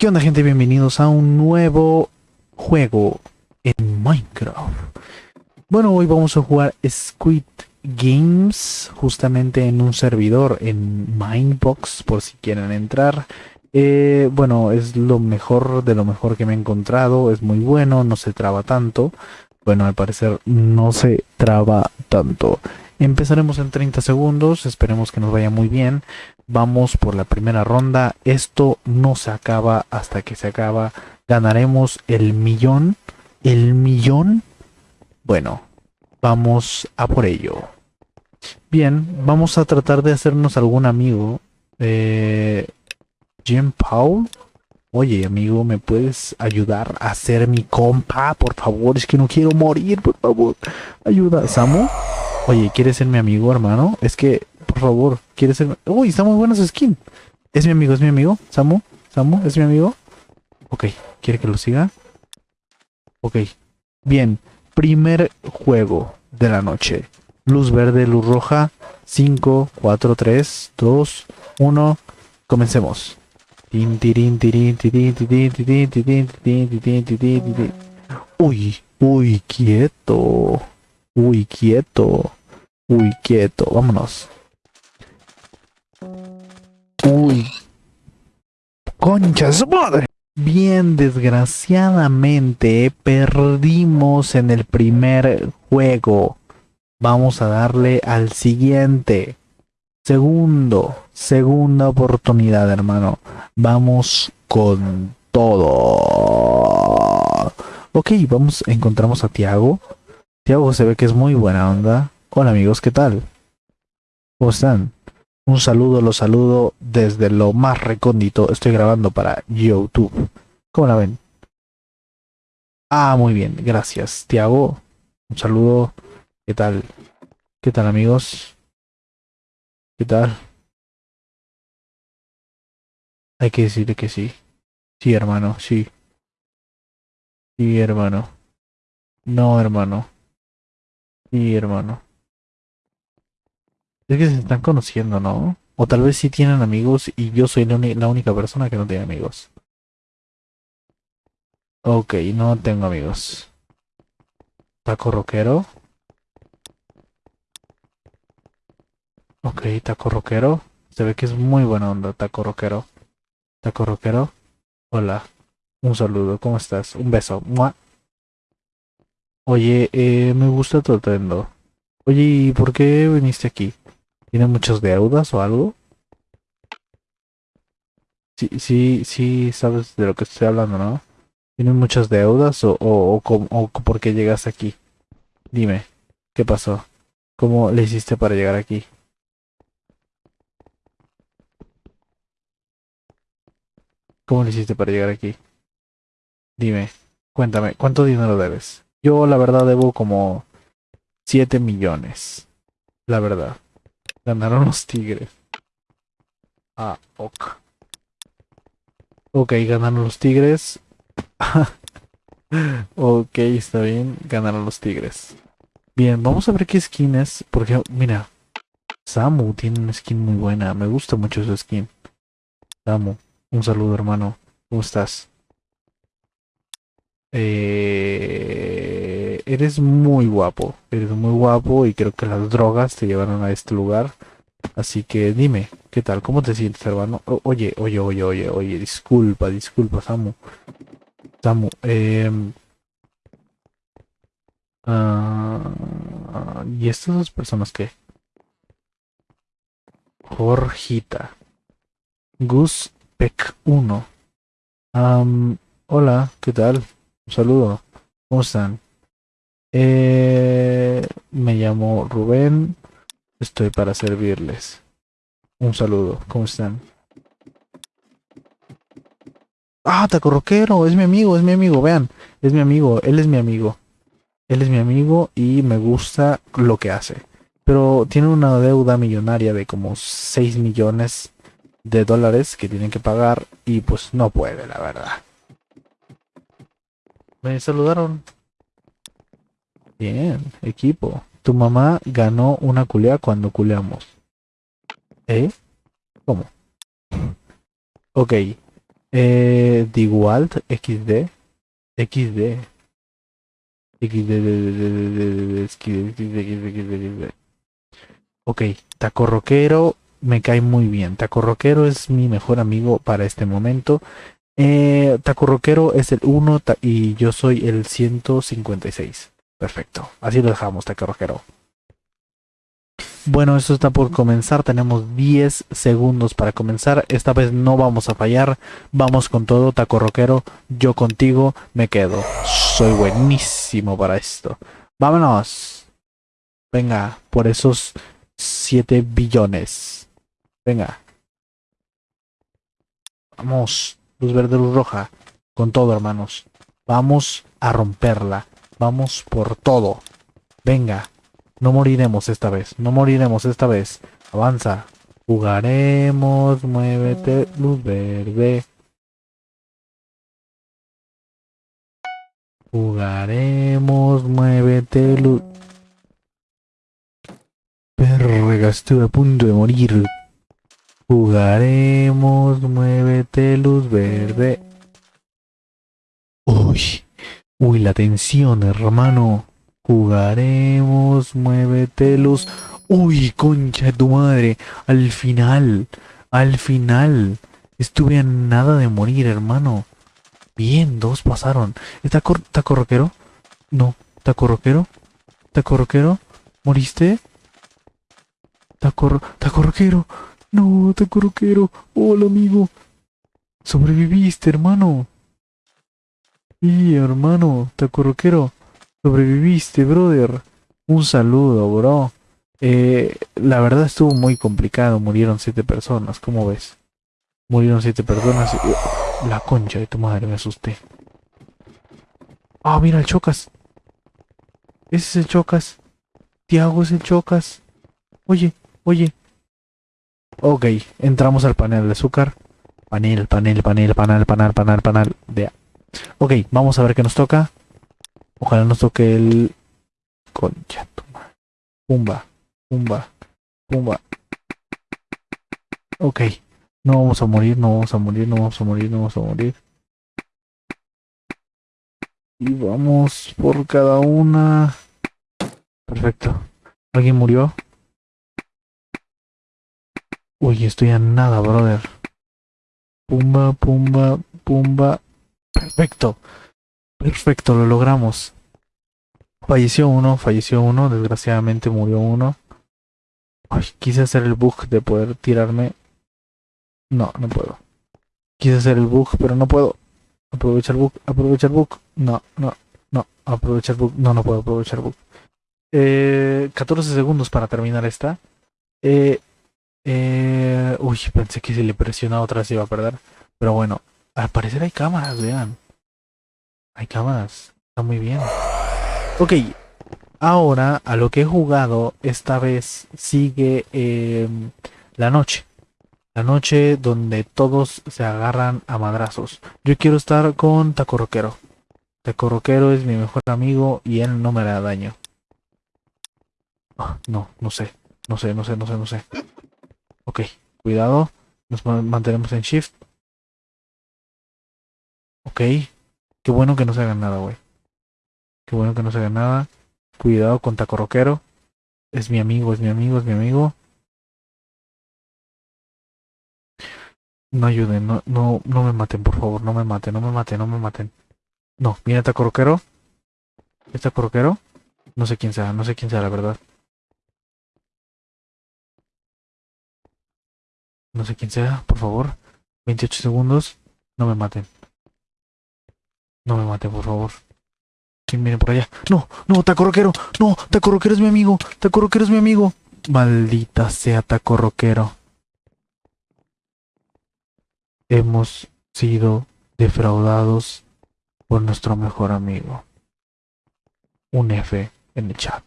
¿Qué onda gente? Bienvenidos a un nuevo juego en Minecraft. Bueno, hoy vamos a jugar Squid Games justamente en un servidor en Minebox por si quieren entrar. Eh, bueno, es lo mejor de lo mejor que me he encontrado, es muy bueno, no se traba tanto. Bueno, al parecer no se traba tanto. Empezaremos en 30 segundos, esperemos que nos vaya muy bien. Vamos por la primera ronda. Esto no se acaba hasta que se acaba. Ganaremos el millón. El millón. Bueno, vamos a por ello. Bien, vamos a tratar de hacernos algún amigo. Eh, Jim Paul. Oye, amigo, ¿me puedes ayudar a ser mi compa? Por favor, es que no quiero morir, por favor. Ayuda, Samu. Oye, ¿quieres ser mi amigo, hermano? Es que por favor, ¿quieres ser...? Uy, está muy buena su skin. Es mi amigo, es mi amigo. Samu, Samu, es mi amigo. Ok, ¿quiere que lo siga? Ok, bien. Primer juego de la noche. Luz verde, luz roja. 5, 4, 3, 2, 1. Comencemos. Uy, uy, quieto. Uy, quieto. Uy, quieto. Vámonos. Uy. Concha su madre. Bien, desgraciadamente perdimos en el primer juego. Vamos a darle al siguiente. Segundo, segunda oportunidad, hermano. Vamos con todo. Ok, vamos, encontramos a Tiago. Tiago se ve que es muy buena onda. Hola amigos, ¿qué tal? ¿Cómo están? Un saludo, los saludo desde lo más recóndito. Estoy grabando para YouTube. ¿Cómo la ven? Ah, muy bien, gracias. Tiago, un saludo. ¿Qué tal? ¿Qué tal amigos? ¿Qué tal? Hay que decirle que sí. Sí, hermano, sí. Sí, hermano. No, hermano. Sí, hermano. Es que se están conociendo, ¿no? O tal vez sí tienen amigos y yo soy la, única persona que no tiene amigos. Ok, no tengo amigos. Taco rockero. Ok, taco rockero. Se ve que es muy buena onda, taco rockero. Taco rockero. Hola. Un saludo, ¿cómo estás? Un beso. Oye, eh, me gusta tu atuendo. Oye, ¿y por qué viniste aquí? ¿Tiene muchas deudas o algo? Sí, sí, sí, sabes de lo que estoy hablando, ¿no? ¿Tienes muchas deudas o, o, o, por qué llegas aquí? Dime, ¿qué pasó? ¿Cómo le hiciste para llegar aquí? ¿Cómo le hiciste para llegar aquí? Dime, cuéntame, ¿cuánto dinero debes? Yo la verdad debo como 7 millones. La verdad. Ganaron los tigres. Ah, ok. Ok, ganaron los tigres. ok, está bien. Ganaron los tigres. Bien, vamos a ver qué skin es. Porque, mira. Samu tiene una skin muy buena. Me gusta mucho su skin. Samu, un saludo hermano. ¿Cómo estás? Eh, eres muy guapo, eres muy guapo y creo que las drogas te llevaron a este lugar. Así que dime, ¿qué tal? ¿Cómo te sientes, hermano? oye, oye, oye, oye, oye, disculpa, disculpa, Samu. Samu, eh, ¿Y estas dos personas qué? Jorgita. Gus Peck 1. hola, ¿qué tal? Un saludo. ¿Cómo están? Eh, me llamo Rubén. Estoy para servirles. Un saludo. ¿Cómo están? Ah, Taco Roquero. Es mi amigo, es mi amigo. Vean. Es mi amigo. Él es mi amigo. Él es mi amigo y me gusta lo que hace. Pero tiene una deuda millonaria de como 6 millones de dólares que tienen que pagar y pues no puede, la verdad. Me saludaron. Bien, equipo. Tu mamá ganó una culea cuando culeamos. ¿Eh? ¿Cómo? Ok. Eh, Digualt XD. XD. XD. Ok, Taco Roquero me cae muy bien. Taco Roquero es mi mejor amigo para este momento. Eh, Taco Roquero es el 1 y yo soy el 156. Perfecto. Así lo dejamos, Taco Roquero. Bueno, esto está por comenzar. Tenemos 10 segundos para comenzar. Esta vez no vamos a fallar. Vamos con todo, taco roquero. Yo contigo me quedo. Soy buenísimo para esto. Vámonos. Venga, por esos 7 billones. Venga. Vamos. Luz verde, luz roja. Con todo, hermanos. Vamos a romperla. Vamos por todo. Venga. No moriremos esta vez. No moriremos esta vez. Avanza. Jugaremos. Muévete. Luz verde. Jugaremos. Muévete. Luz. Perrega, estuve a punto de morir. Jugaremos. Muévete. Luz verde. Uy. Uy, la tensión, hermano. Jugaremos, muévete luz. Uy, concha de tu madre. Al final, al final. Estuve a nada de morir, hermano. Bien, dos pasaron. ¿Está, taco roquero? No. ¿Taco roquero? ¿Taco roquero? ¿Moriste? ¿Taco, taco roquero? No, taco roquero. Hola, amigo. Sobreviviste, hermano. Y hermano, taco roquero. Sobreviviste, brother. Un saludo, bro. Eh, la verdad estuvo muy complicado. Murieron siete personas. ¿Cómo ves? Murieron siete personas. Y... La concha de tu madre, me asusté. Ah, mira el Chocas. Ese es el Chocas. Tiago es el Chocas. Oye, oye. Ok, entramos al panel de azúcar. Panel, panel, panel, panel, panel, panel, panel. De... Ok, vamos a ver qué nos toca. Ojalá nos toque el... Concha, toma. Pumba, pumba, pumba. Ok. No vamos a morir, no vamos a morir, no vamos a morir, no vamos a morir. Y vamos por cada una. Perfecto. ¿Alguien murió? Uy, estoy a nada, brother. Pumba, pumba, pumba. Perfecto. Perfecto, lo logramos. Falleció uno, falleció uno, desgraciadamente murió uno. Ay, quise hacer el bug de poder tirarme. No, no puedo. Quise hacer el bug, pero no puedo. Aprovecha el bug, aprovecha el bug. No, no, no, aprovecha el bug. No, no puedo aprovechar bug. Eh, 14 segundos para terminar esta. Eh, eh, uy, pensé que si le presionaba otra vez iba a perder. Pero bueno, al parecer hay cámaras, vean. Hay cámaras. Está muy bien. Ok. Ahora, a lo que he jugado, esta vez sigue em, la noche. La noche donde todos se agarran a madrazos. Yo quiero estar con Taco Roquero. Taco Roquero es mi mejor amigo y él no me da daño. Ah, no, no sé. No sé, no sé, no sé, no sé. Ok, cuidado. Nos mantenemos en shift. Ok. Qué bueno que no se haga nada, güey. Qué bueno que no se haga nada. Cuidado con Taco Roquero. Es mi amigo, es mi amigo, es mi amigo. No ayuden, no, no, no me maten, por favor, no me maten, no me maten, no me maten. No, mira Taco Roquero. ¿Es Taco Roquero? No sé quién sea, no sé quién sea, la verdad. No sé quién sea, por favor. 28 segundos. No me maten. No me mate, por favor. ¿Quién viene por allá? No, no, Taco Roquero. No, Taco Roquero es mi amigo. Taco Roquero es mi amigo. Maldita sea Taco Roquero. Hemos sido defraudados por nuestro mejor amigo. Un F en el chat.